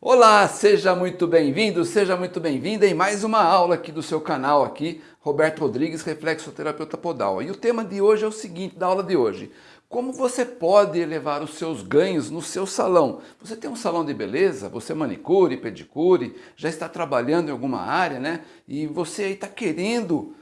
Olá, seja muito bem-vindo, seja muito bem-vinda em mais uma aula aqui do seu canal aqui, Roberto Rodrigues, Reflexoterapeuta Podal. E o tema de hoje é o seguinte, da aula de hoje, como você pode elevar os seus ganhos no seu salão? Você tem um salão de beleza, você é manicure, pedicure, já está trabalhando em alguma área, né? E você aí está querendo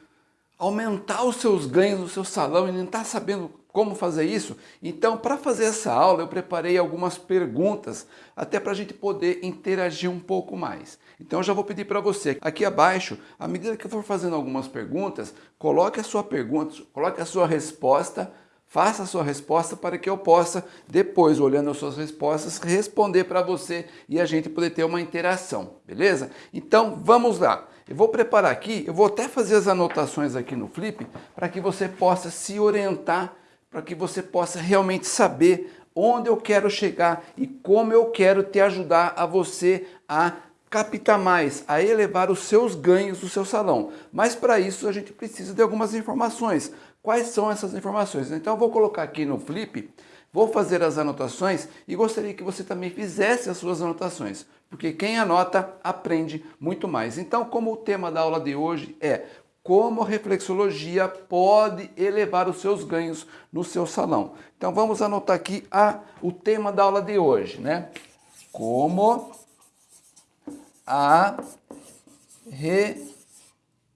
aumentar os seus ganhos no seu salão e não está sabendo como fazer isso? Então, para fazer essa aula, eu preparei algumas perguntas, até para a gente poder interagir um pouco mais. Então, eu já vou pedir para você, aqui abaixo, à medida que eu for fazendo algumas perguntas, coloque a sua pergunta, coloque a sua resposta, faça a sua resposta para que eu possa, depois, olhando as suas respostas, responder para você e a gente poder ter uma interação, beleza? Então, vamos lá. Eu vou preparar aqui, eu vou até fazer as anotações aqui no Flip, para que você possa se orientar para que você possa realmente saber onde eu quero chegar e como eu quero te ajudar a você a captar mais, a elevar os seus ganhos do seu salão. Mas para isso a gente precisa de algumas informações. Quais são essas informações? Então eu vou colocar aqui no Flip, vou fazer as anotações e gostaria que você também fizesse as suas anotações, porque quem anota aprende muito mais. Então, como o tema da aula de hoje é como a reflexologia pode elevar os seus ganhos no seu salão. Então vamos anotar aqui a, o tema da aula de hoje, né? Como a re,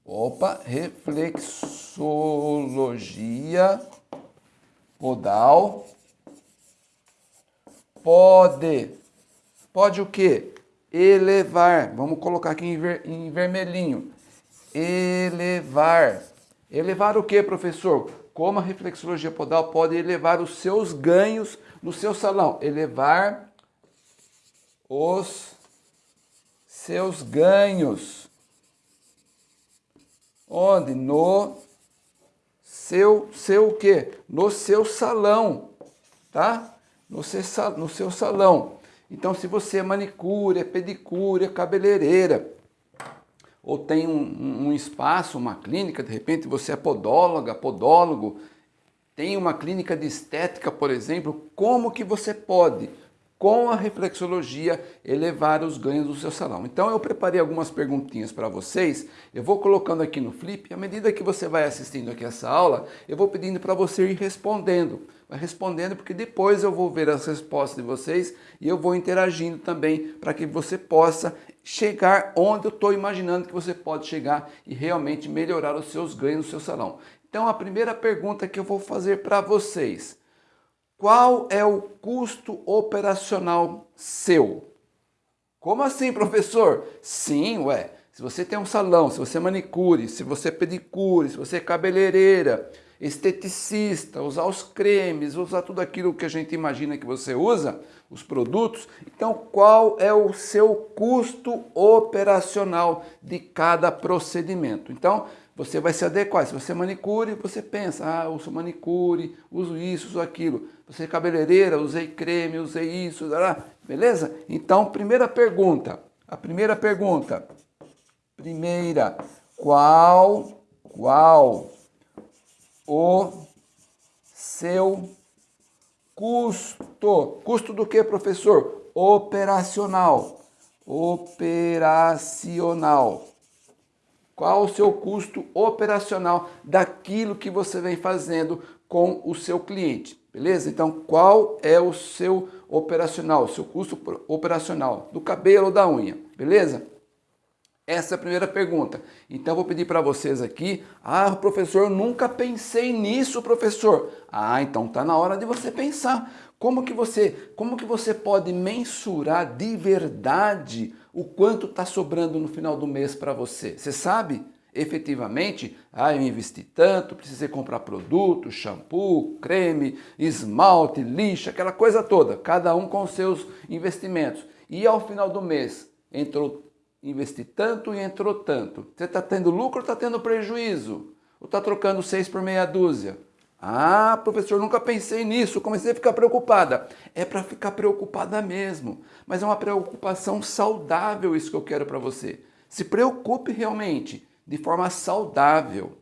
opa, reflexologia podal pode, pode o quê? Elevar, vamos colocar aqui em, ver, em vermelhinho, elevar. Elevar o que, professor? Como a reflexologia podal pode elevar os seus ganhos no seu salão? Elevar os seus ganhos. Onde? No seu, seu o quê? No seu salão, tá? No seu, no seu salão. Então, se você é manicure, é pedicure, é cabeleireira, ou tem um, um, espaço, uma clínica, de repente você é podóloga, podólogo, tem uma clínica de estética, por exemplo, como que você pode, com a reflexologia, elevar os ganhos do seu salão? Então eu preparei algumas perguntinhas para vocês, eu vou colocando aqui no flip, à medida que você vai assistindo aqui essa aula, eu vou pedindo para você ir respondendo. Vai respondendo porque depois eu vou ver as respostas de vocês e eu vou interagindo também para que você possa chegar onde eu estou imaginando que você pode chegar e realmente melhorar os seus ganhos no seu salão. Então a primeira pergunta que eu vou fazer para vocês, qual é o custo operacional seu? Como assim, professor? Sim, ué, se você tem um salão, se você é manicure, se você é pedicure, se você é cabeleireira, esteticista, usar os cremes, usar tudo aquilo que a gente imagina que você usa, os produtos. Então, qual é o seu custo operacional de cada procedimento? Então, você vai se adequar. Se você é manicure, você pensa, ah, eu sou manicure, uso isso, uso aquilo. Você é cabeleireira, usei creme, usei isso, beleza? Então, primeira pergunta, a primeira pergunta, primeira, qual, qual o seu custo. Custo do que, professor? Operacional. Operacional. Qual o seu custo operacional daquilo que você vem fazendo com o seu cliente? Beleza? Então, qual é o seu operacional, seu custo operacional do cabelo ou da unha? Beleza? Essa é a primeira pergunta. Então, vou pedir para vocês aqui, ah, professor, nunca pensei nisso, professor. Ah, então tá na hora de você pensar. Como que você, como que você pode mensurar de verdade o quanto está sobrando no final do mês para você? Você sabe? Efetivamente, ah, eu investi tanto, precisei comprar produto, shampoo, creme, esmalte, lixa, aquela coisa toda, cada um com seus investimentos. E ao final do mês, entrou investi tanto e entrou tanto. Você está tendo lucro ou está tendo prejuízo? Ou está trocando seis por meia dúzia? Ah, professor, nunca pensei nisso, comecei a ficar preocupada. É para ficar preocupada mesmo, mas é uma preocupação saudável isso que eu quero para você. Se preocupe realmente, de forma saudável.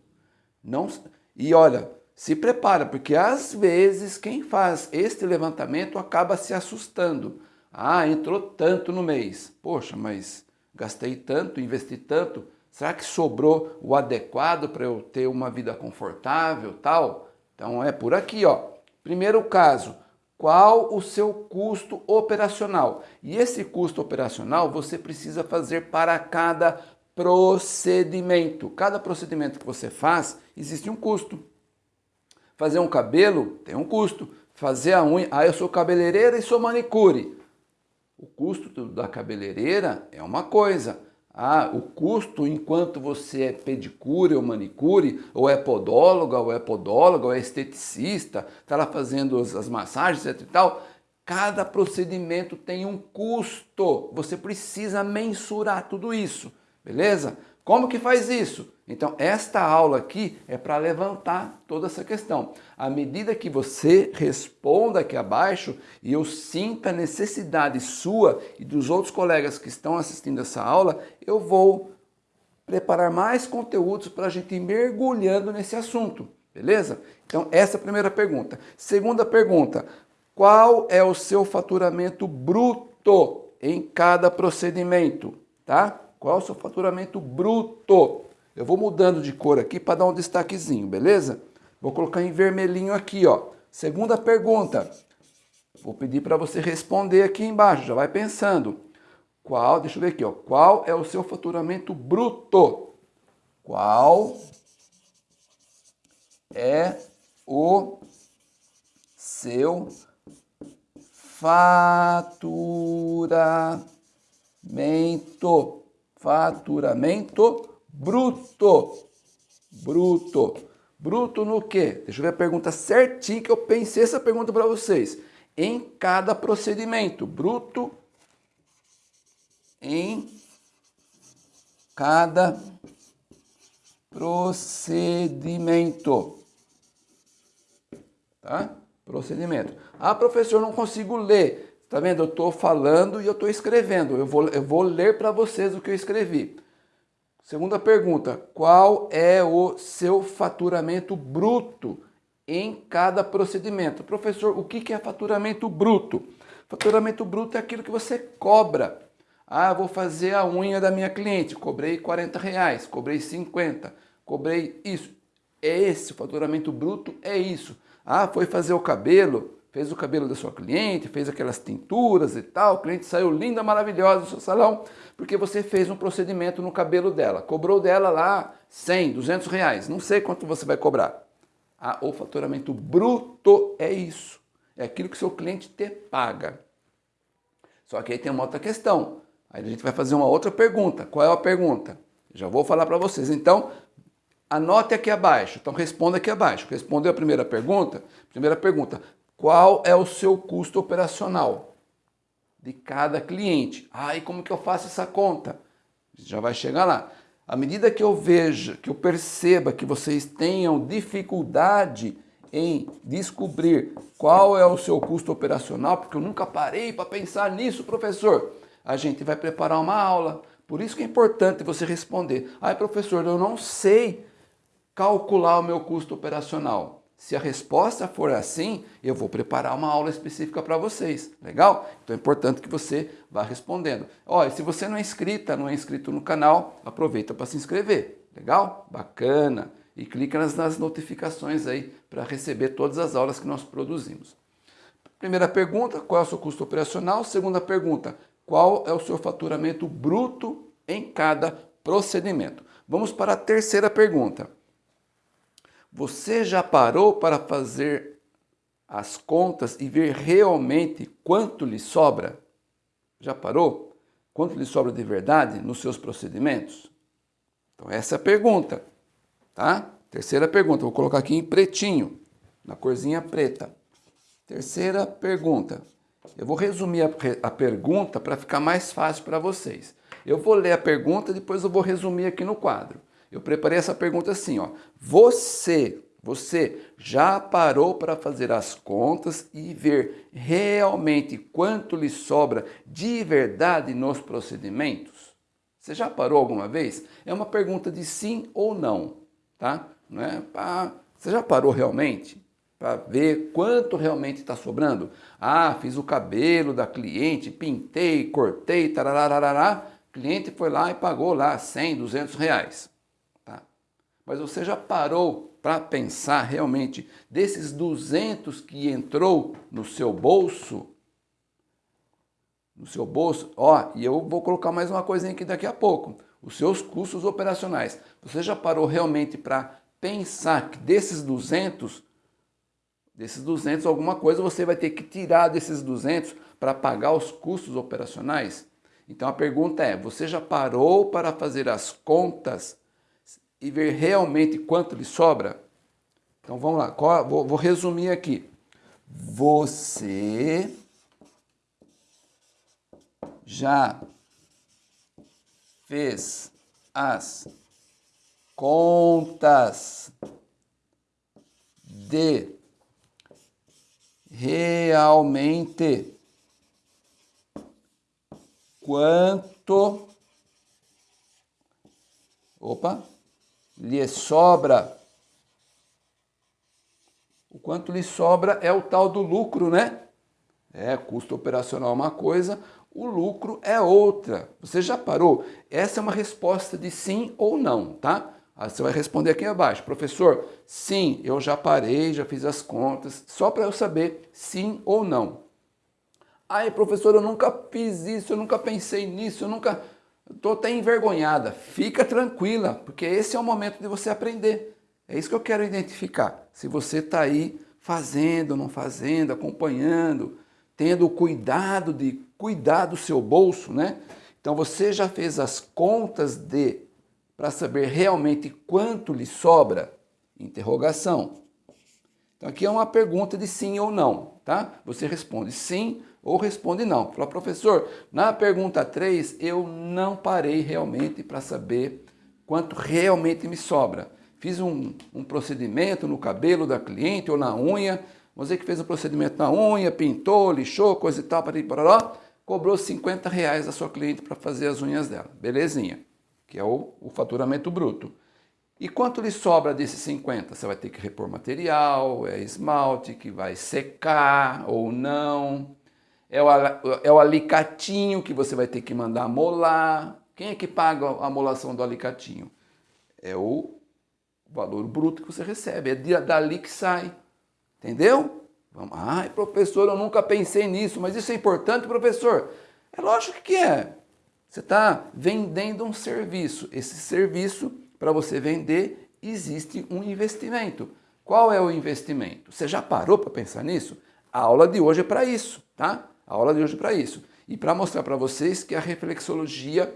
Não, e olha, se prepara, porque às vezes quem faz este levantamento acaba se assustando. Ah, entrou tanto no mês. Poxa, mas gastei tanto, investi tanto. Será que sobrou o adequado para eu ter uma vida confortável, tal? Então é por aqui, ó. Primeiro caso, qual o seu custo operacional? E esse custo operacional você precisa fazer para cada procedimento. Cada procedimento que você faz, existe um custo. Fazer um cabelo tem um custo. Fazer a unha, ah, eu sou cabeleireira e sou manicure. O custo da cabeleireira é uma coisa. Ah, o custo enquanto você é pedicure ou manicure, ou é podóloga, ou é podóloga, ou é esteticista, está lá fazendo as, as massagens, etc e tal, cada procedimento tem um custo. Você precisa mensurar tudo isso. Beleza? Como que faz isso? Então, esta aula aqui é para levantar toda essa questão. À medida que você responda aqui abaixo e eu sinta a necessidade sua e dos outros colegas que estão assistindo essa aula, eu vou preparar mais conteúdos para a gente ir mergulhando nesse assunto, beleza? Então, essa é a primeira pergunta. Segunda pergunta, qual é o seu faturamento bruto em cada procedimento, tá? Qual é o seu faturamento bruto? Eu vou mudando de cor aqui para dar um destaquezinho, beleza? Vou colocar em vermelhinho aqui, ó. Segunda pergunta. Vou pedir para você responder aqui embaixo, já vai pensando. Qual, deixa eu ver aqui, ó. Qual é o seu faturamento bruto? Qual é o seu faturamento faturamento bruto. Bruto. Bruto no quê? Deixa eu ver a pergunta certinho que eu pensei essa pergunta para vocês. Em cada procedimento. Bruto em cada procedimento. Tá? Procedimento. Ah, professor, não consigo ler. Tá vendo? Eu estou falando e eu estou escrevendo. Eu vou, eu vou ler para vocês o que eu escrevi. Segunda pergunta, qual é o seu faturamento bruto em cada procedimento? Professor, o que é faturamento bruto? Faturamento bruto é aquilo que você cobra. Ah, vou fazer a unha da minha cliente, cobrei 40 reais, cobrei 50, cobrei isso. É esse, o faturamento bruto é isso. Ah, foi fazer o cabelo, fez o cabelo da sua cliente, fez aquelas tinturas e tal, o cliente saiu linda, maravilhosa do seu salão, porque você fez um procedimento no cabelo dela, cobrou dela lá 100, 200 reais, não sei quanto você vai cobrar. Ah, o faturamento bruto é isso, é aquilo que seu cliente te paga. Só que aí tem uma outra questão, aí a gente vai fazer uma outra pergunta, qual é a pergunta? Já vou falar para vocês, então anote aqui abaixo, então responda aqui abaixo. Respondeu a primeira pergunta? Primeira pergunta, qual é o seu custo operacional de cada cliente? Ah, e como que eu faço essa conta? Já vai chegar lá. À medida que eu veja, que eu perceba que vocês tenham dificuldade em descobrir qual é o seu custo operacional, porque eu nunca parei para pensar nisso, professor, a gente vai preparar uma aula. Por isso que é importante você responder. Ah, professor, eu não sei calcular o meu custo operacional. Se a resposta for assim, eu vou preparar uma aula específica para vocês, legal? Então é importante que você vá respondendo. Olha, se você não é inscrita, não é inscrito no canal, aproveita para se inscrever, legal? Bacana! E clica nas, notificações aí para receber todas as aulas que nós produzimos. Primeira pergunta, qual é o seu custo operacional? Segunda pergunta, qual é o seu faturamento bruto em cada procedimento? Vamos para a terceira pergunta. Você já parou para fazer as contas e ver realmente quanto lhe sobra? Já parou? Quanto lhe sobra de verdade nos seus procedimentos? Então essa é a pergunta, tá? Terceira pergunta, vou colocar aqui em pretinho, na corzinha preta. Terceira pergunta. Eu vou resumir a, a pergunta para ficar mais fácil para vocês. Eu vou ler a pergunta, depois eu vou resumir aqui no quadro. Eu preparei essa pergunta assim, ó. Você, você já parou para fazer as contas e ver realmente quanto lhe sobra de verdade nos procedimentos? Você já parou alguma vez? É uma pergunta de sim ou não, tá? Não é? Ah, você já parou realmente? para ver quanto realmente está sobrando. Ah, fiz o cabelo da cliente, pintei, cortei, tarararará. cliente foi lá e pagou lá 100, 200 reais. Mas você já parou para pensar realmente desses 200 que entrou no seu bolso? No seu bolso? Ó, e eu vou colocar mais uma coisinha aqui daqui a pouco. Os seus custos operacionais. Você já parou realmente para pensar que desses 200 Desses 200, alguma coisa você vai ter que tirar desses 200 para pagar os custos operacionais? Então a pergunta é, você já parou para fazer as contas e ver realmente quanto lhe sobra? Então vamos lá, vou, vou resumir aqui. Você já fez as contas de realmente quanto opa lhe sobra o quanto lhe sobra é o tal do lucro, né? É, custo operacional é uma coisa, o lucro é outra. Você já parou? Essa é uma resposta de sim ou não, tá? Aí você vai responder aqui abaixo, professor, sim, eu já parei, já fiz as contas, só para eu saber sim ou não. Ai, professor, eu nunca fiz isso, eu nunca pensei nisso, eu nunca... Estou até envergonhada. Fica tranquila, porque esse é o momento de você aprender. É isso que eu quero identificar. Se você está aí fazendo, não fazendo, acompanhando, tendo o cuidado de cuidar do seu bolso, né? Então você já fez as contas de para saber realmente quanto lhe sobra? Interrogação. Então aqui é uma pergunta de sim ou não, tá? Você responde sim ou responde não. Fala, professor, na pergunta 3 eu não parei realmente para saber quanto realmente me sobra. Fiz um, um, procedimento no cabelo da cliente ou na unha, você que fez um procedimento na unha, pintou, lixou, coisa e tal, para lá, cobrou 50 reais da sua cliente para fazer as unhas dela. Belezinha que é o, o faturamento bruto. E quanto lhe sobra desses 50? Você vai ter que repor material, é esmalte que vai secar ou não, é o, é o alicatinho que você vai ter que mandar molar. Quem é que paga a molação do alicatinho? É o valor bruto que você recebe, é dali que sai. Entendeu? Vamos, ai professor, eu nunca pensei nisso, mas isso é importante, professor? É lógico que é. Você está vendendo um serviço. Esse serviço, para você vender, existe um investimento. Qual é o investimento? Você já parou para pensar nisso? A aula de hoje é para isso, tá? A aula de hoje é para isso. E para mostrar para vocês que a reflexologia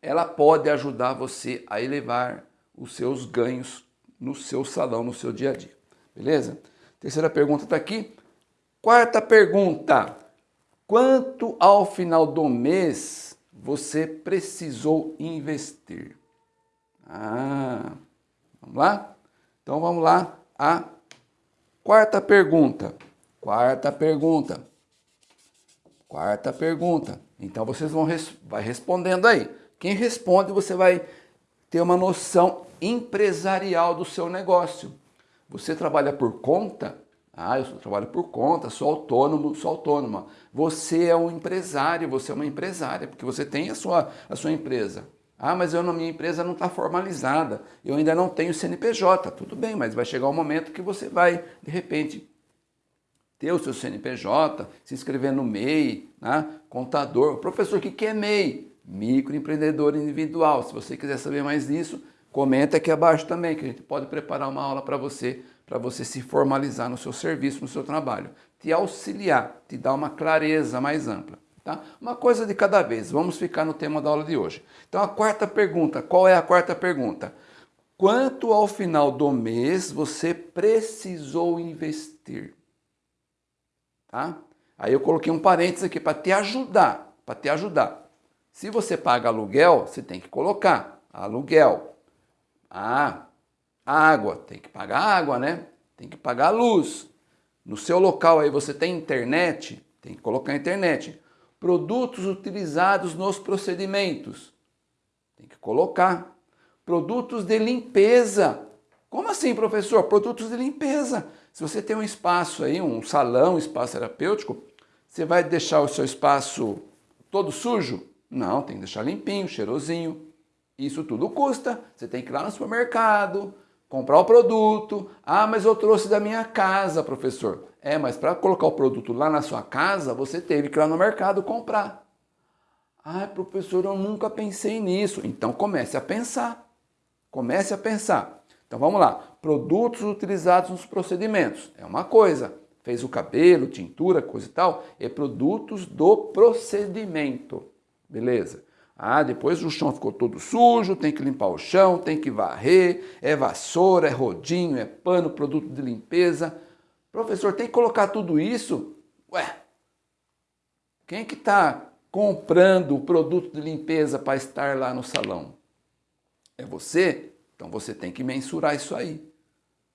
ela pode ajudar você a elevar os seus ganhos no seu salão, no seu dia a dia. Beleza? Terceira pergunta está aqui. Quarta pergunta. Quanto ao final do mês você precisou investir? Ah, vamos lá? Então vamos lá a quarta pergunta. Quarta pergunta. Quarta pergunta. Então vocês vão res vai respondendo aí. Quem responde, você vai ter uma noção empresarial do seu negócio. Você trabalha por conta? Ah, eu trabalho por conta, sou autônomo, sou autônoma. Você é um empresário, você é uma empresária, porque você tem a sua, a sua empresa. Ah, mas eu, minha empresa não está formalizada, eu ainda não tenho CNPJ. Tudo bem, mas vai chegar um momento que você vai, de repente, ter o seu CNPJ, se inscrever no MEI, né? contador. Professor, o que é MEI? Microempreendedor individual. Se você quiser saber mais disso, comenta aqui abaixo também, que a gente pode preparar uma aula para você para você se formalizar no seu serviço, no seu trabalho, te auxiliar, te dar uma clareza mais ampla. Tá? Uma coisa de cada vez, vamos ficar no tema da aula de hoje. Então a quarta pergunta, qual é a quarta pergunta? Quanto ao final do mês você precisou investir? Tá? Aí eu coloquei um parênteses aqui para te ajudar, para te ajudar. Se você paga aluguel, você tem que colocar aluguel. Ah, Água, tem que pagar água, né? Tem que pagar a luz. No seu local aí você tem internet, tem que colocar internet. Produtos utilizados nos procedimentos, tem que colocar. Produtos de limpeza. Como assim, professor? Produtos de limpeza. Se você tem um espaço aí, um salão, um espaço terapêutico, você vai deixar o seu espaço todo sujo? Não, tem que deixar limpinho, cheirosinho. Isso tudo custa. Você tem que ir lá no supermercado, comprar o produto. Ah, mas eu trouxe da minha casa, professor. É, mas para colocar o produto lá na sua casa, você teve que ir lá no mercado comprar. Ah, professor, eu nunca pensei nisso. Então comece a pensar. Comece a pensar. Então vamos lá. Produtos utilizados nos procedimentos. É uma coisa. Fez o cabelo, tintura, coisa e tal. É produtos do procedimento. Beleza? Ah, depois o chão ficou todo sujo, tem que limpar o chão, tem que varrer, é vassoura, é rodinho, é pano, produto de limpeza. Professor, tem que colocar tudo isso? Ué, quem que está comprando o produto de limpeza para estar lá no salão? É você? Então você tem que mensurar isso aí,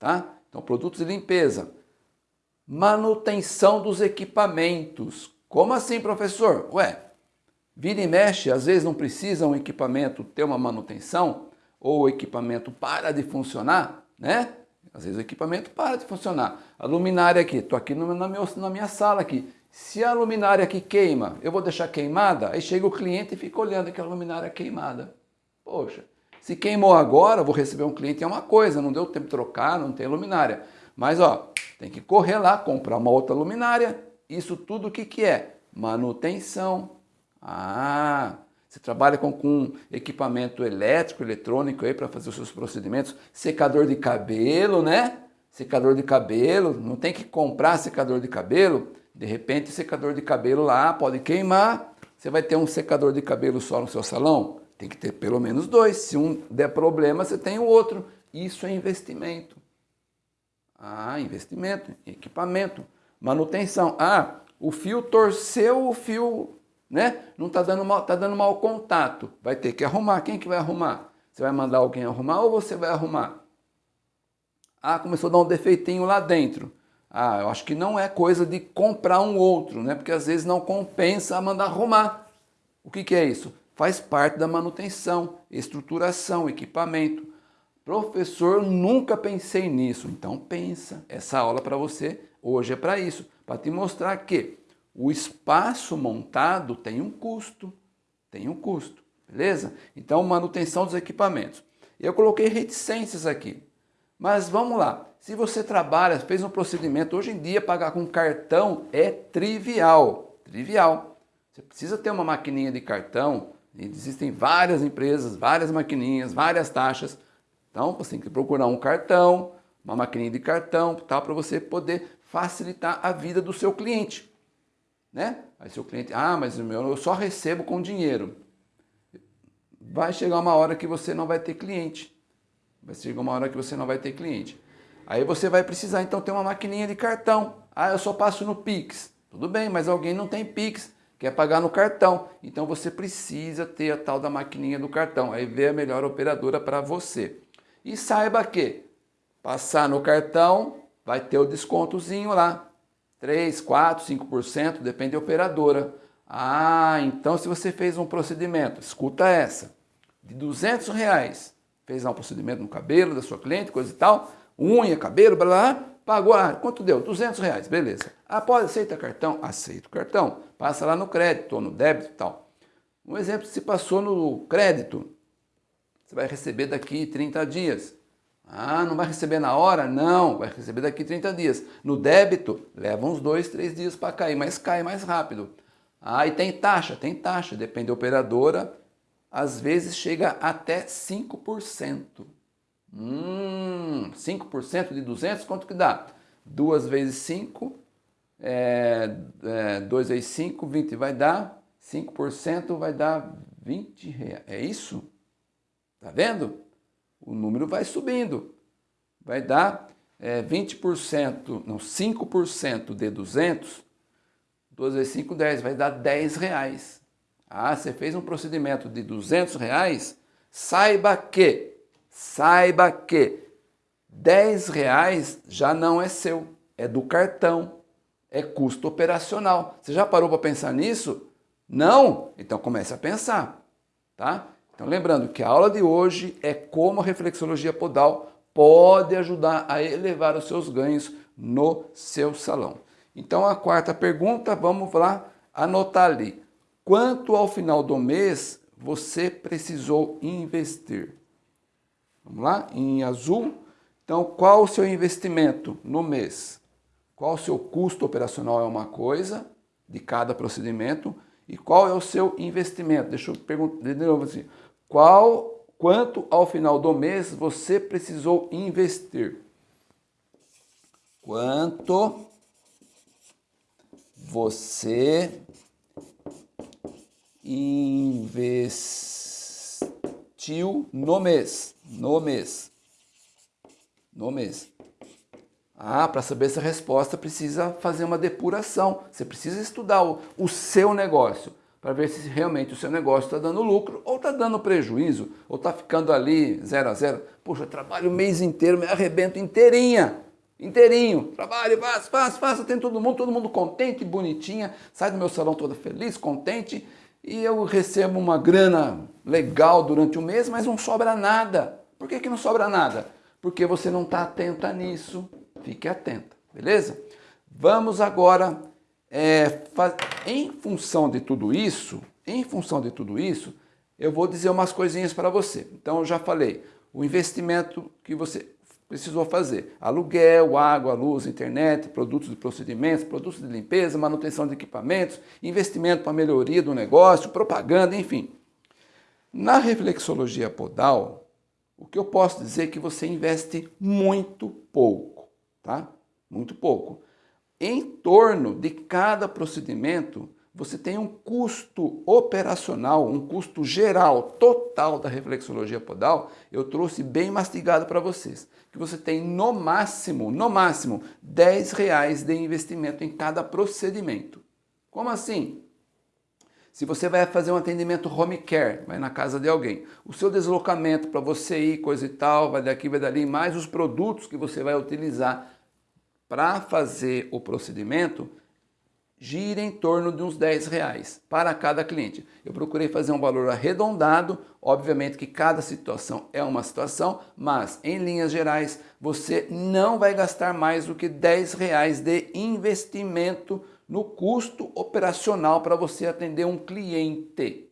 tá? Então, produtos de limpeza. Manutenção dos equipamentos. Como assim, professor? Ué, vira e mexe, às vezes não precisa um equipamento ter uma manutenção, ou o equipamento para de funcionar, né? Às vezes o equipamento para de funcionar. A luminária aqui, estou aqui na, meu, na minha sala aqui. Se a luminária aqui queima, eu vou deixar queimada? Aí chega o cliente e fica olhando aquela luminária queimada. Poxa, se queimou agora, vou receber um cliente, é uma coisa, não deu tempo de trocar, não tem luminária. Mas ó, tem que correr lá, comprar uma outra luminária. Isso tudo o que, que é? Manutenção. Ah, você trabalha com, com equipamento elétrico, eletrônico aí para fazer os seus procedimentos. Secador de cabelo, né? Secador de cabelo, não tem que comprar secador de cabelo. De repente, secador de cabelo lá pode queimar. Você vai ter um secador de cabelo só no seu salão? Tem que ter pelo menos dois. Se um der problema, você tem o outro. Isso é investimento. Ah, investimento, equipamento, manutenção. Ah, o fio torceu, o fio né? Não está dando, mal, tá dando mau contato. Vai ter que arrumar. Quem que vai arrumar? Você vai mandar alguém arrumar ou você vai arrumar? Ah, começou a dar um defeitinho lá dentro. Ah, eu acho que não é coisa de comprar um outro, né? Porque às vezes não compensa mandar arrumar. O que, que é isso? Faz parte da manutenção, estruturação, equipamento. Professor, nunca pensei nisso. Então pensa. Essa aula para você hoje é para isso, para te mostrar que o espaço montado tem um custo, tem um custo, beleza? Então, manutenção dos equipamentos. Eu coloquei reticências aqui, mas vamos lá. Se você trabalha, fez um procedimento, hoje em dia pagar com cartão é trivial, trivial. Você precisa ter uma maquininha de cartão, existem várias empresas, várias maquininhas, várias taxas. Então, você tem que procurar um cartão, uma maquininha de cartão, tal, para você poder facilitar a vida do seu cliente né? Aí seu cliente, ah, mas eu só recebo com dinheiro. Vai chegar uma hora que você não vai ter cliente. Vai chegar uma hora que você não vai ter cliente. Aí você vai precisar então ter uma maquininha de cartão. Ah, eu só passo no Pix. Tudo bem, mas alguém não tem Pix, quer pagar no cartão. Então você precisa ter a tal da maquininha do cartão. Aí vê a melhor operadora para você. E saiba que passar no cartão vai ter o descontozinho lá. 3, 4, 5%, depende da operadora. Ah, então se você fez um procedimento, escuta essa, de 200 reais, fez um procedimento no cabelo da sua cliente, coisa e tal, unha, cabelo, blá, blá, pagou, ah, quanto deu? 200 reais, beleza. Pode, aceita cartão? Aceita o cartão. Passa lá no crédito ou no débito e tal. Um exemplo, se passou no crédito, você vai receber daqui 30 dias. Ah, não vai receber na hora? Não, vai receber daqui 30 dias. No débito, leva uns dois, três dias para cair, mas cai mais rápido. Ah, e tem taxa? Tem taxa, depende da operadora, às vezes chega até 5%. Hum, 5% de 200, quanto que dá? 2 vezes 5, é, é, 2 vezes 5, 20 vai dar, 5% vai dar 20 reais. É isso? Tá vendo? o número vai subindo. Vai dar é, 20%, não, 5% de 200, 12 vezes 5, 10, vai dar 10 reais. Ah, você fez um procedimento de 200 reais, saiba que, saiba que 10 reais já não é seu, é do cartão, é custo operacional. Você já parou para pensar nisso? Não? Então comece a pensar, tá? Então, lembrando que a aula de hoje é como a reflexologia podal pode ajudar a elevar os seus ganhos no seu salão. Então a quarta pergunta, vamos lá anotar ali. Quanto ao final do mês você precisou investir? Vamos lá, em azul. Então, qual o seu investimento no mês? Qual o seu custo operacional é uma coisa de cada procedimento e qual é o seu investimento? Deixa eu perguntar de novo assim. Qual, quanto ao final do mês você precisou investir? Quanto você investiu no mês, no mês, no mês. Ah, para saber essa resposta precisa fazer uma depuração, você precisa estudar o, o seu negócio para ver se realmente o seu negócio está dando lucro ou está dando prejuízo, ou está ficando ali zero a zero. Poxa, eu trabalho o mês inteiro, me arrebento inteirinha, inteirinho, trabalho, faço, faço, faço, tem todo mundo, todo mundo contente, bonitinha, sai do meu salão toda feliz, contente, e eu recebo uma grana legal durante o mês, mas não sobra nada. Por que, que não sobra nada? Porque você não está atenta nisso. Fique atenta, beleza? Vamos agora, é, em função de tudo isso, em função de tudo isso, eu vou dizer umas coisinhas para você. Então, eu já falei, o investimento que você precisou fazer. Aluguel, água, luz, internet, produtos de procedimentos, produtos de limpeza, manutenção de equipamentos, investimento para melhoria do negócio, propaganda, enfim. Na reflexologia podal, o que eu posso dizer é que você investe muito pouco, tá? Muito pouco. Em torno de cada procedimento, você tem um custo operacional, um custo geral, total da reflexologia podal, eu trouxe bem mastigado para vocês, que você tem no máximo, no máximo, 10 reais de investimento em cada procedimento. Como assim? Se você vai fazer um atendimento home care, vai na casa de alguém, o seu deslocamento para você ir, coisa e tal, vai daqui, vai dali, mais os produtos que você vai utilizar para fazer o procedimento, gira em torno de uns 10 reais para cada cliente. Eu procurei fazer um valor arredondado, obviamente que cada situação é uma situação, mas em linhas gerais você não vai gastar mais do que 10 reais de investimento no custo operacional para você atender um cliente.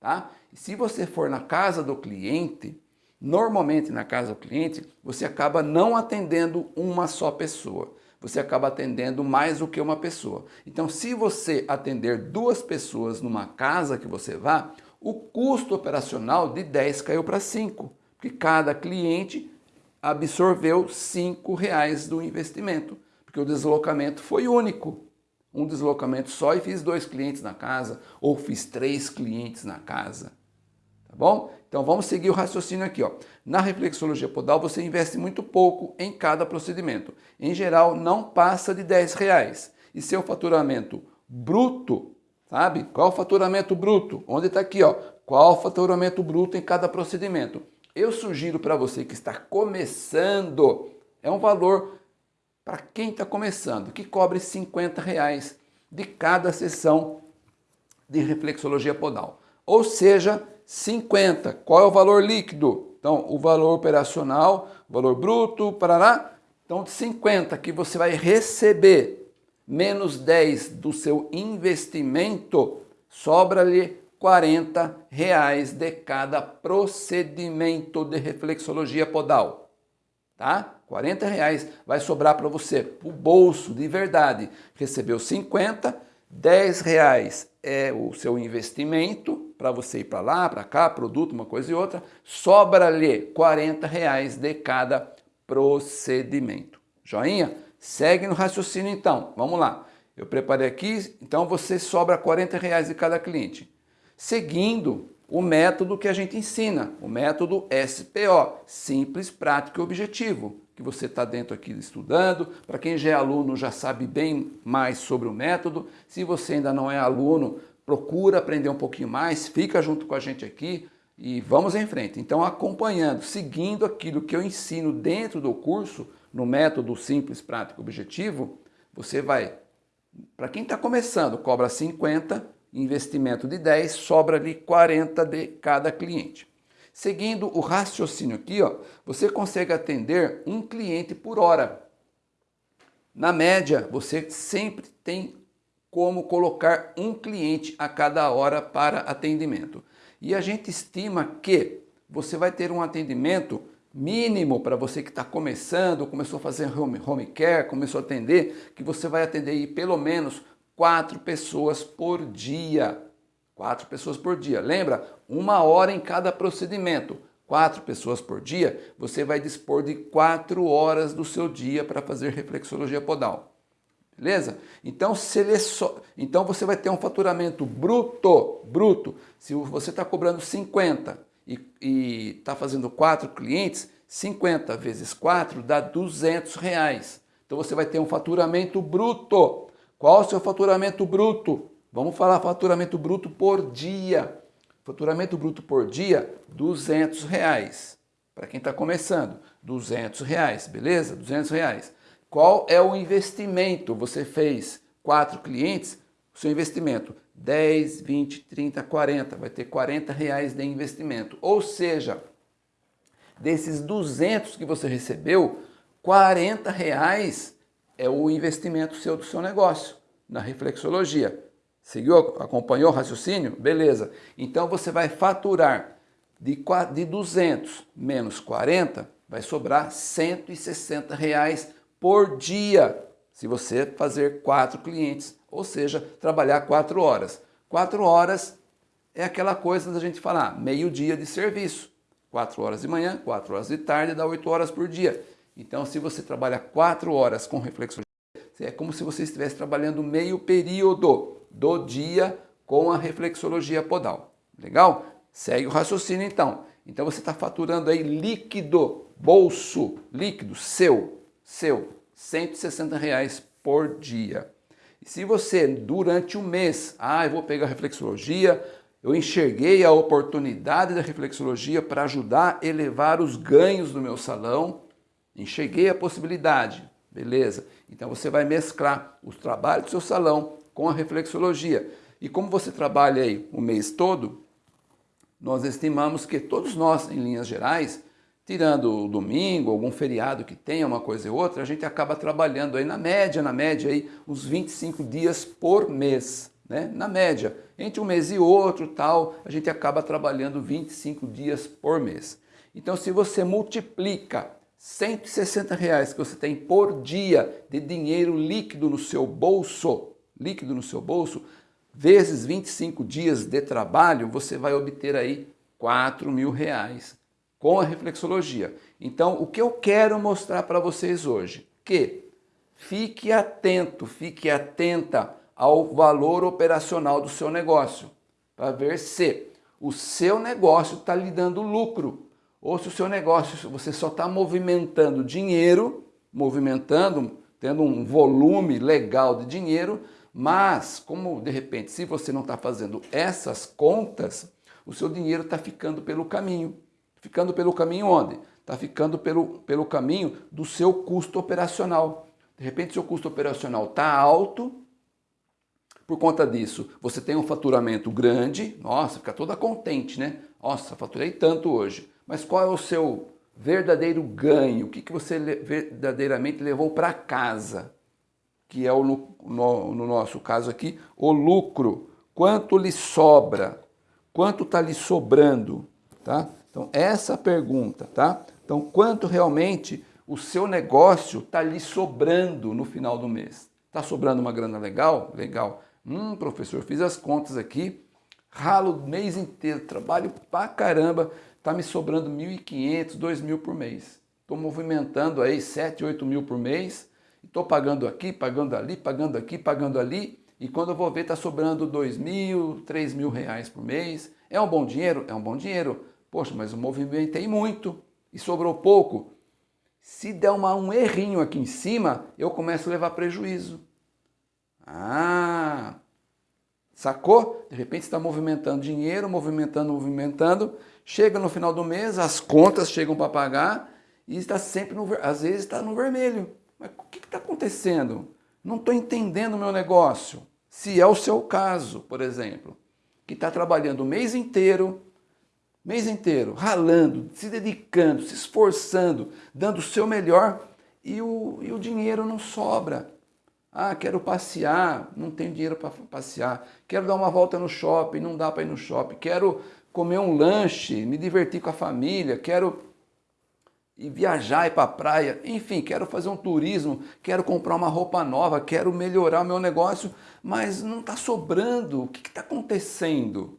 Tá? Se você for na casa do cliente, normalmente na casa do cliente, você acaba não atendendo uma só pessoa você acaba atendendo mais do que uma pessoa. Então, se você atender duas pessoas numa casa que você vá, o custo operacional de 10 caiu para 5, porque cada cliente absorveu 5 reais do investimento, porque o deslocamento foi único. Um deslocamento só e fiz dois clientes na casa, ou fiz três clientes na casa. Tá bom? Então vamos seguir o raciocínio aqui. Ó. Na reflexologia podal você investe muito pouco em cada procedimento. Em geral não passa de 10 reais. E seu faturamento bruto, sabe? Qual o faturamento bruto? Onde está aqui? Ó. Qual o faturamento bruto em cada procedimento? Eu sugiro para você que está começando, é um valor para quem está começando, que cobre 50 reais de cada sessão de reflexologia podal. Ou seja, 50. Qual é o valor líquido? Então, o valor operacional, valor bruto, parará. Então, 50 que você vai receber, menos 10 do seu investimento, sobra-lhe 40 reais de cada procedimento de reflexologia podal. Tá? 40 reais vai sobrar para você, o bolso de verdade. Recebeu 50, 10 reais é o seu investimento para você ir para lá, para cá, produto, uma coisa e outra, sobra-lhe 40 reais de cada procedimento. Joinha? Segue no raciocínio então, vamos lá. Eu preparei aqui, então você sobra 40 reais de cada cliente. Seguindo o método que a gente ensina, o método SPO, simples, prático e objetivo, que você está dentro aqui estudando. Para quem já é aluno já sabe bem mais sobre o método. Se você ainda não é aluno, procura aprender um pouquinho mais, fica junto com a gente aqui e vamos em frente. Então, acompanhando, seguindo aquilo que eu ensino dentro do curso, no método simples, prático, objetivo, você vai, para quem está começando, cobra 50, investimento de 10, sobra ali 40 de cada cliente. Seguindo o raciocínio aqui, ó, você consegue atender um cliente por hora. Na média, você sempre tem como colocar um cliente a cada hora para atendimento. E a gente estima que você vai ter um atendimento mínimo para você que está começando, começou a fazer home, home care, começou a atender, que você vai atender aí pelo menos quatro pessoas por dia. Quatro pessoas por dia. Lembra? Uma hora em cada procedimento. Quatro pessoas por dia, você vai dispor de quatro horas do seu dia para fazer reflexologia podal. Beleza? Então, então você vai ter um faturamento bruto, bruto. Se você está cobrando 50 e está fazendo quatro clientes, 50 vezes 4 dá 200 reais. Então você vai ter um faturamento bruto. Qual o seu faturamento bruto? Vamos falar faturamento bruto por dia. Faturamento bruto por dia, 200 reais. Para quem está começando, 200 reais, beleza? 200 reais. Qual é o investimento? Você fez quatro clientes, seu investimento 10, 20, 30, 40, vai ter 40 reais de investimento. Ou seja, desses 200 que você recebeu, 40 reais é o investimento seu do seu negócio, na reflexologia. Seguiu? Acompanhou o raciocínio? Beleza. Então você vai faturar de, de 200 menos 40, vai sobrar 160 reais por dia, se você fazer quatro clientes, ou seja, trabalhar quatro horas. Quatro horas é aquela coisa da gente falar, meio dia de serviço. Quatro horas de manhã, quatro horas de tarde, dá oito horas por dia. Então, se você trabalha quatro horas com reflexologia, é como se você estivesse trabalhando meio período do dia com a reflexologia podal. Legal? Segue o raciocínio então. Então você está faturando aí líquido, bolso, líquido, seu, seu, 160 reais por dia. E se você, durante o mês, ah, eu vou pegar a reflexologia, eu enxerguei a oportunidade da reflexologia para ajudar a elevar os ganhos do meu salão, enxerguei a possibilidade, beleza. Então você vai mesclar os trabalhos do seu salão com a reflexologia. E como você trabalha aí o mês todo, nós estimamos que todos nós, em linhas gerais, tirando o domingo, algum feriado que tenha uma coisa e outra, a gente acaba trabalhando aí na média, na média aí uns 25 dias por mês, né? Na média, entre um mês e outro, tal, a gente acaba trabalhando 25 dias por mês. Então, se você multiplica 160 reais que você tem por dia de dinheiro líquido no seu bolso, líquido no seu bolso, vezes 25 dias de trabalho, você vai obter aí 4 mil reais com a reflexologia. Então, o que eu quero mostrar para vocês hoje? Que fique atento, fique atenta ao valor operacional do seu negócio, para ver se o seu negócio está lhe dando lucro, ou se o seu negócio, você só está movimentando dinheiro, movimentando, tendo um volume legal de dinheiro, mas como de repente, se você não está fazendo essas contas, o seu dinheiro está ficando pelo caminho. Ficando pelo caminho onde? Está ficando pelo, pelo caminho do seu custo operacional. De repente, seu custo operacional está alto, por conta disso, você tem um faturamento grande, nossa, fica toda contente, né? Nossa, faturei tanto hoje. Mas qual é o seu verdadeiro ganho? O que, que você verdadeiramente levou para casa? Que é, o, no, no nosso caso aqui, o lucro. Quanto lhe sobra? Quanto está lhe sobrando? Tá? Então, essa pergunta, tá? Então, quanto realmente o seu negócio está lhe sobrando no final do mês? Está sobrando uma grana legal? Legal. Hum, professor, fiz as contas aqui, ralo o mês inteiro, trabalho pra caramba, está me sobrando 1.500, 2.000 por mês. Estou movimentando aí 7, 8 mil por mês, estou pagando aqui, pagando ali, pagando aqui, pagando ali, e quando eu vou ver está sobrando 2 mil, 3 mil reais por mês. É um bom dinheiro? É um bom dinheiro. Poxa, mas eu movimentei muito e sobrou pouco. Se der uma, um errinho aqui em cima, eu começo a levar prejuízo. Ah, sacou? De repente está movimentando dinheiro, movimentando, movimentando. Chega no final do mês, as contas chegam para pagar e está sempre, no, às vezes está no vermelho. Mas o que está acontecendo? Não estou entendendo o meu negócio. Se é o seu caso, por exemplo, que está trabalhando o mês inteiro, mês inteiro, ralando, se dedicando, se esforçando, dando o seu melhor e o, e o dinheiro não sobra. Ah, quero passear, não tenho dinheiro para passear. Quero dar uma volta no shopping, não dá para ir no shopping. Quero comer um lanche, me divertir com a família. Quero ir viajar, ir para a praia. Enfim, quero fazer um turismo, quero comprar uma roupa nova, quero melhorar o meu negócio, mas não está sobrando. O que está acontecendo?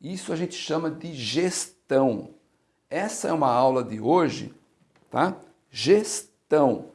Isso a gente chama de gestão. Essa é uma aula de hoje, tá? Gestão.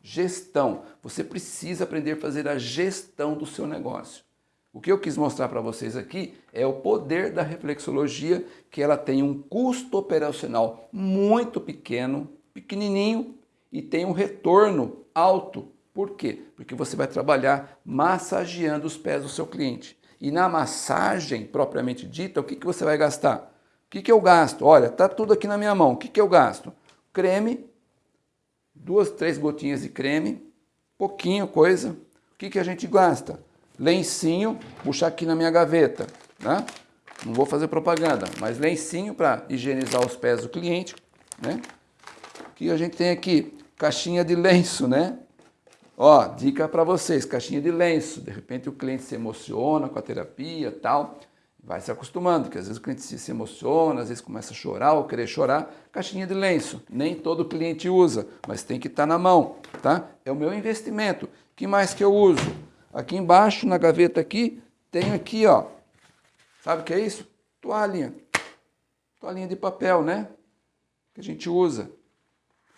Gestão. Você precisa aprender a fazer a gestão do seu negócio. O que eu quis mostrar para vocês aqui é o poder da reflexologia, que ela tem um custo operacional muito pequeno, pequenininho, e tem um retorno alto. Por quê? Porque você vai trabalhar massageando os pés do seu cliente. E na massagem, propriamente dita, o que, que você vai gastar? O que, que eu gasto? Olha, está tudo aqui na minha mão. O que, que eu gasto? Creme, duas, três gotinhas de creme, pouquinho coisa. O que, que a gente gasta? Lencinho, puxar aqui na minha gaveta, né? Não vou fazer propaganda, mas lencinho para higienizar os pés do cliente, né? Que a gente tem aqui? Caixinha de lenço, né? Ó, dica para vocês, caixinha de lenço. De repente o cliente se emociona com a terapia tal. Vai se acostumando, porque às vezes o cliente se emociona, às vezes começa a chorar ou querer chorar. Caixinha de lenço. Nem todo cliente usa, mas tem que estar tá na mão, tá? É o meu investimento. que mais que eu uso? Aqui embaixo, na gaveta aqui, tem aqui, ó. Sabe o que é isso? Toalhinha. Toalhinha de papel, né? Que a gente usa.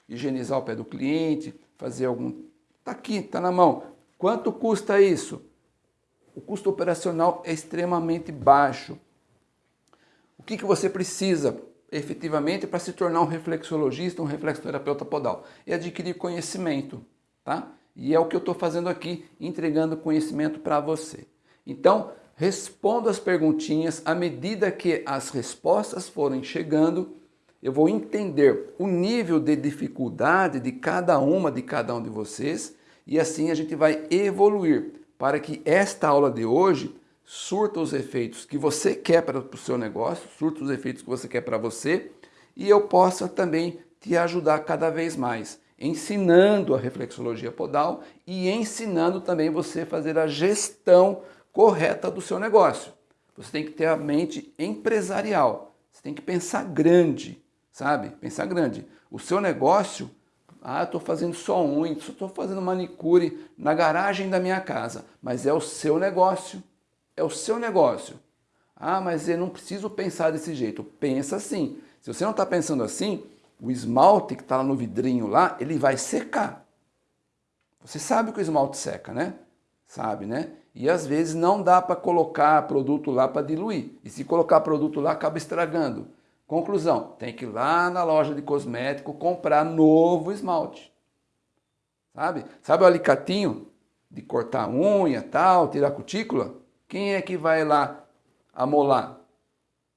Higienizar o pé do cliente, fazer algum Está aqui, está na mão. Quanto custa isso? O custo operacional é extremamente baixo. O que, que você precisa efetivamente para se tornar um reflexologista, um reflexoterapeuta podal? É adquirir conhecimento, tá? E é o que eu estou fazendo aqui, entregando conhecimento para você. Então, respondo as perguntinhas à medida que as respostas forem chegando, eu vou entender o nível de dificuldade de cada uma, de cada um de vocês, e assim a gente vai evoluir para que esta aula de hoje surta os efeitos que você quer para o seu negócio, surta os efeitos que você quer para você, e eu possa também te ajudar cada vez mais, ensinando a reflexologia podal e ensinando também você a fazer a gestão correta do seu negócio. Você tem que ter a mente empresarial, você tem que pensar grande, sabe? Pensar grande. O seu negócio, ah, estou fazendo só unha, estou fazendo manicure na garagem da minha casa, mas é o seu negócio, é o seu negócio. Ah, mas eu não preciso pensar desse jeito. Pensa assim. Se você não está pensando assim, o esmalte que está lá no vidrinho lá, ele vai secar. Você sabe que o esmalte seca, né? Sabe, né? E às vezes não dá para colocar produto lá para diluir. E se colocar produto lá, acaba estragando. Conclusão, tem que ir lá na loja de cosmético comprar novo esmalte. Sabe? Sabe o alicatinho de cortar unha, tal, tirar cutícula? Quem é que vai lá amolar?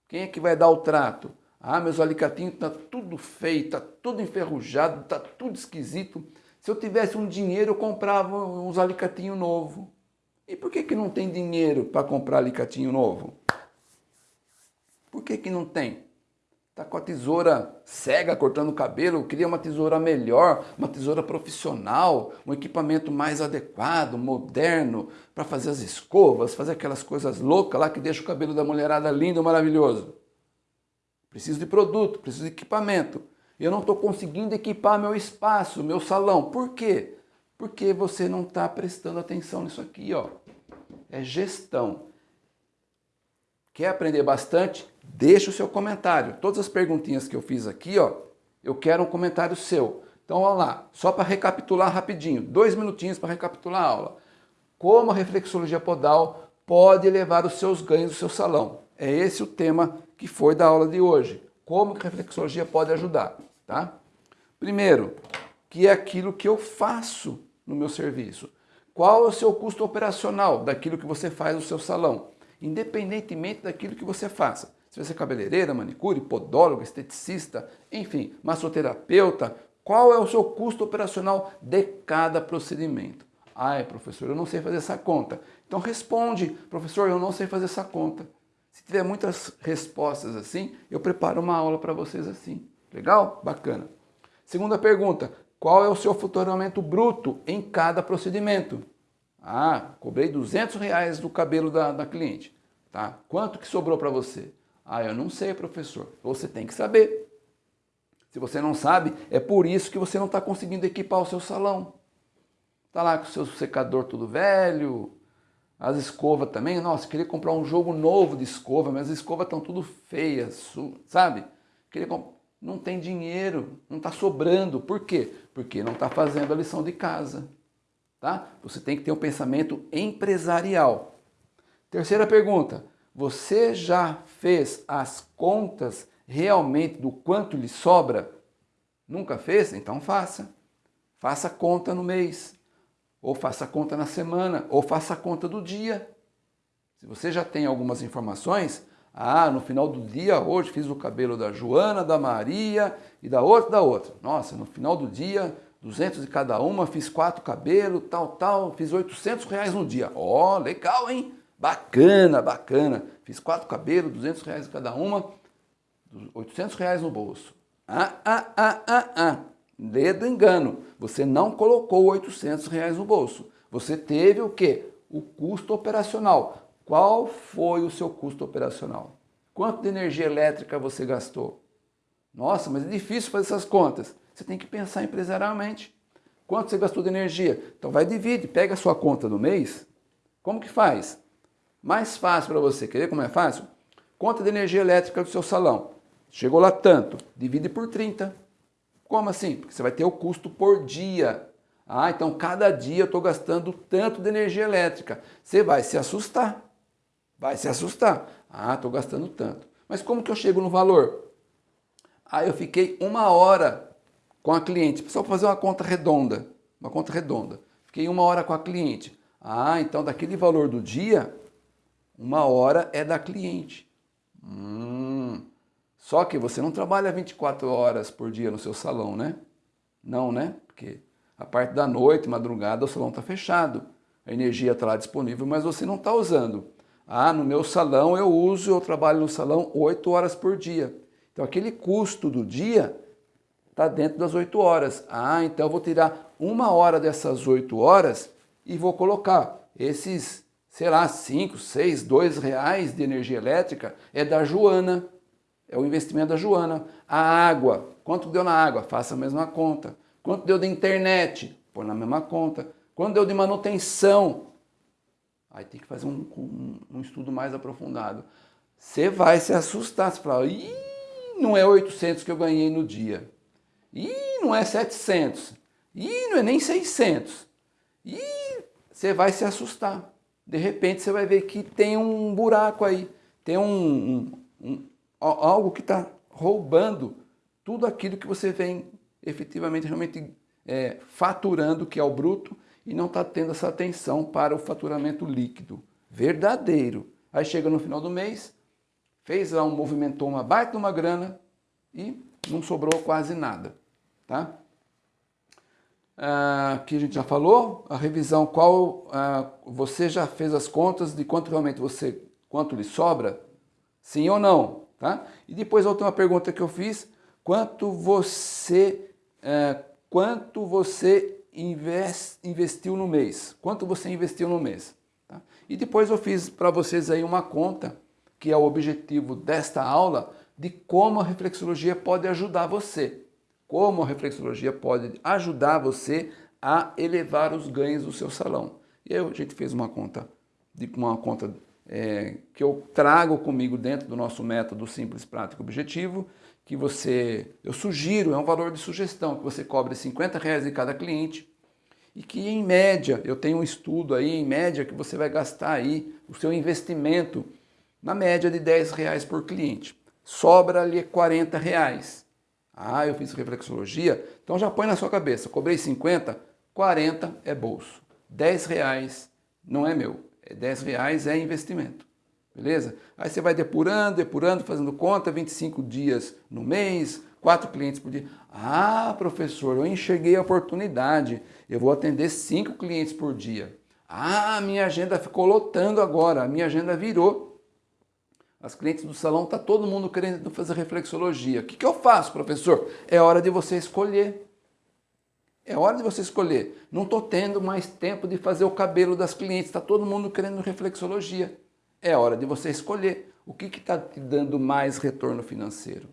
Quem é que vai dar o trato? Ah, meus alicatinhos tá tudo feio, tá tudo enferrujado, tá tudo esquisito. Se eu tivesse um dinheiro, eu comprava uns alicatinhos novo. E por que que não tem dinheiro para comprar alicatinho novo? Por que que não tem? Está com a tesoura cega cortando o cabelo, queria uma tesoura melhor, uma tesoura profissional, um equipamento mais adequado, moderno, para fazer as escovas, fazer aquelas coisas loucas lá que deixa o cabelo da mulherada lindo, maravilhoso. Preciso de produto, preciso de equipamento. Eu não estou conseguindo equipar meu espaço, meu salão. Por quê? Porque você não está prestando atenção nisso aqui, ó. É gestão. Quer aprender bastante? Deixa o seu comentário. Todas as perguntinhas que eu fiz aqui, ó, eu quero um comentário seu. Então, olha lá, só para recapitular rapidinho, dois minutinhos para recapitular a aula. Como a reflexologia podal pode elevar os seus ganhos do seu salão? É esse o tema que foi da aula de hoje. Como que a reflexologia pode ajudar, tá? Primeiro, que é aquilo que eu faço no meu serviço. Qual é o seu custo operacional daquilo que você faz no seu salão? independentemente daquilo que você faça. Se você é cabeleireira, manicure, podólogo, esteticista, enfim, massoterapeuta, qual é o seu custo operacional de cada procedimento? Ai, professor, eu não sei fazer essa conta. Então responde, professor, eu não sei fazer essa conta. Se tiver muitas respostas assim, eu preparo uma aula para vocês assim. Legal? Bacana. Segunda pergunta, qual é o seu faturamento bruto em cada procedimento. Ah, cobrei 200 reais do cabelo da, da cliente. Tá? Quanto que sobrou para você? Ah, eu não sei, professor. Você tem que saber. Se você não sabe, é por isso que você não está conseguindo equipar o seu salão. Está lá com o seu secador tudo velho, as escovas também. Nossa, queria comprar um jogo novo de escova, mas as escovas estão tudo feias, sabe? Queria comp... Não tem dinheiro, não está sobrando. Por quê? Porque não está fazendo a lição de casa. Tá? Você tem que ter um pensamento empresarial. Terceira pergunta, você já fez as contas realmente do quanto lhe sobra? Nunca fez? Então faça. Faça conta no mês, ou faça conta na semana, ou faça conta do dia. Se você já tem algumas informações, ah, no final do dia, hoje fiz o cabelo da Joana, da Maria e da outra, da outra. Nossa, no final do dia 200 de cada uma, fiz quatro cabelos, tal, tal, fiz 800 reais no dia. Ó, oh, legal, hein? Bacana, bacana. Fiz quatro cabelos, 200 reais cada uma, 800 reais no bolso. Ah, ah, ah, ah, ah. Dedo engano. Você não colocou 800 reais no bolso. Você teve o quê? O custo operacional. Qual foi o seu custo operacional? Quanto de energia elétrica você gastou? Nossa, mas é difícil fazer essas contas. Você tem que pensar empresarialmente. Quanto você gastou de energia? Então vai divide, pega a sua conta do mês. Como que faz? Mais fácil para você. Quer ver como é fácil? Conta de energia elétrica do seu salão. Chegou lá tanto, divide por 30. Como assim? Porque você vai ter o custo por dia. Ah, então cada dia eu estou gastando tanto de energia elétrica. Você vai se assustar. Vai se assustar. Ah, estou gastando tanto. Mas como que eu chego no valor? Ah, eu fiquei uma hora com a cliente, só fazer uma conta redonda, uma conta redonda. Fiquei uma hora com a cliente. Ah, então daquele valor do dia, uma hora é da cliente. Hum, só que você não trabalha 24 horas por dia no seu salão, né? Não, né? Porque a parte da noite, madrugada, o salão está fechado. A energia está lá disponível, mas você não está usando. Ah, no meu salão eu uso, eu trabalho no salão 8 horas por dia. Então aquele custo do dia está dentro das 8 horas. Ah, então eu vou tirar uma hora dessas 8 horas e vou colocar esses, sei lá, 5, 6, 2 reais de energia elétrica é da Joana, é o investimento da Joana. A água, quanto deu na água? Faça a mesma conta. Quanto deu de internet? Põe na mesma conta. Quanto deu de manutenção? Aí tem que fazer um, um, um estudo mais aprofundado. Você vai se assustar, você fala, Ih, não é 800 que eu ganhei no dia. Ih, não é 700. Ih, não é nem 600. Ih, você vai se assustar. De repente você vai ver que tem um buraco aí, tem um, um, um algo que está roubando tudo aquilo que você vem efetivamente realmente é, faturando, que é o bruto, e não está tendo essa atenção para o faturamento líquido, verdadeiro. Aí chega no final do mês, fez lá um movimentou uma baita uma grana e não sobrou quase nada. Tá? Ah, aqui a gente já falou, a revisão qual ah, você já fez as contas de quanto realmente você, quanto lhe sobra? Sim ou não? Tá? E depois a última pergunta que eu fiz, quanto você, ah, quanto você invest, investiu no mês? Quanto você investiu no mês? Tá? E depois eu fiz para vocês aí uma conta, que é o objetivo desta aula, de como a reflexologia pode ajudar você como a reflexologia pode ajudar você a elevar os ganhos do seu salão. E aí a gente fez uma conta, uma conta é, que eu trago comigo dentro do nosso método simples, prático, objetivo, que você, eu sugiro, é um valor de sugestão, que você cobre 50 reais de cada cliente e que em média, eu tenho um estudo aí, em média, que você vai gastar aí o seu investimento na média de 10 reais por cliente. Sobra ali 40 reais. Ah, eu fiz reflexologia, então já põe na sua cabeça, cobrei 50, 40 é bolso, 10 reais não é meu, 10 é reais é investimento, beleza? Aí você vai depurando, depurando, fazendo conta, 25 dias no mês, 4 clientes por dia. Ah, professor, eu enxerguei a oportunidade, eu vou atender 5 clientes por dia. Ah, minha agenda ficou lotando agora, minha agenda virou as clientes do salão, está todo mundo querendo fazer reflexologia. O que, que eu faço, professor? É hora de você escolher. É hora de você escolher. Não estou tendo mais tempo de fazer o cabelo das clientes, está todo mundo querendo reflexologia. É hora de você escolher o que está te dando mais retorno financeiro.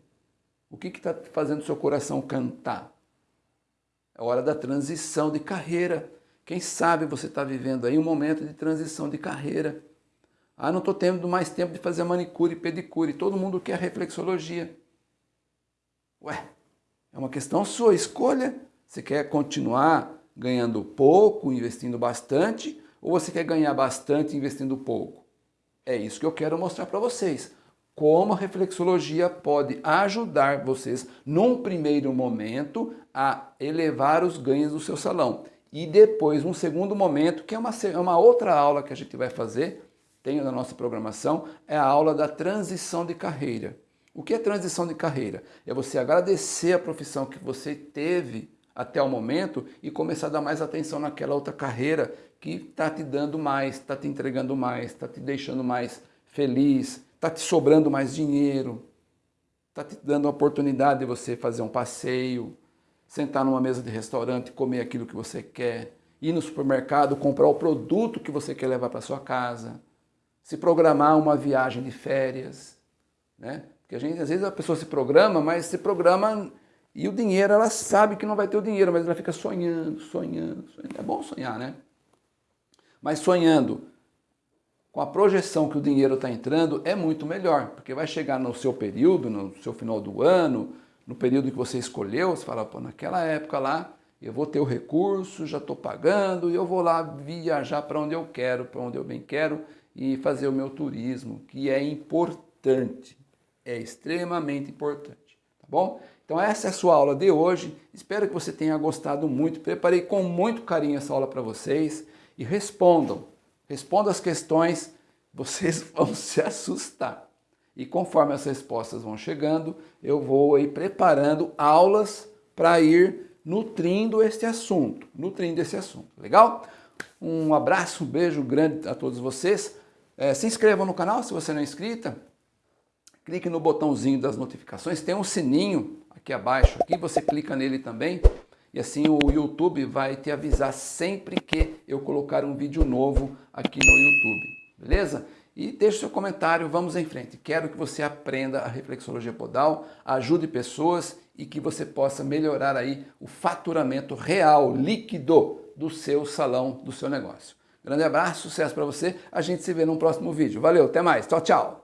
O que está fazendo seu coração cantar. É hora da transição de carreira. Quem sabe você está vivendo aí um momento de transição de carreira. Ah, não estou tendo mais tempo de fazer manicure e pedicure. Todo mundo quer reflexologia. Ué, é uma questão sua, escolha. Você quer continuar ganhando pouco, investindo bastante, ou você quer ganhar bastante investindo pouco? É isso que eu quero mostrar para vocês. Como a reflexologia pode ajudar vocês, num primeiro momento, a elevar os ganhos do seu salão. E depois, um segundo momento, que é uma, é uma outra aula que a gente vai fazer, tem na nossa programação, é a aula da transição de carreira. O que é transição de carreira? É você agradecer a profissão que você teve até o momento e começar a dar mais atenção naquela outra carreira que está te dando mais, está te entregando mais, está te deixando mais feliz, está te sobrando mais dinheiro, está te dando a oportunidade de você fazer um passeio, sentar numa mesa de restaurante, comer aquilo que você quer, ir no supermercado, comprar o produto que você quer levar para sua casa, se programar uma viagem de férias, né? Porque a gente, às vezes a pessoa se programa, mas se programa e o dinheiro, ela sabe que não vai ter o dinheiro, mas ela fica sonhando, sonhando, sonhando. É bom sonhar, né? Mas sonhando com a projeção que o dinheiro está entrando é muito melhor, porque vai chegar no seu período, no seu final do ano, no período que você escolheu, você fala, pô, naquela época lá, eu vou ter o recurso, já estou pagando, e eu vou lá viajar para onde eu quero, para onde eu bem quero, e fazer o meu turismo, que é importante, é extremamente importante, tá bom? Então essa é a sua aula de hoje, espero que você tenha gostado muito, preparei com muito carinho essa aula para vocês e respondam, respondam as questões, vocês vão se assustar. E conforme as respostas vão chegando, eu vou aí preparando aulas para ir nutrindo este assunto, nutrindo esse assunto, legal? Um abraço, um beijo grande a todos vocês. É, se inscrevam no canal se você não é inscrita. Clique no botãozinho das notificações, tem um sininho aqui abaixo, aqui você clica nele também e assim o YouTube vai te avisar sempre que eu colocar um vídeo novo aqui no YouTube, beleza? E deixe seu comentário, vamos em frente. Quero que você aprenda a reflexologia podal, ajude pessoas e que você possa melhorar aí o faturamento real, líquido do seu salão, do seu negócio. Grande abraço, sucesso para você. A gente se vê no próximo vídeo. Valeu, até mais. Tchau, tchau.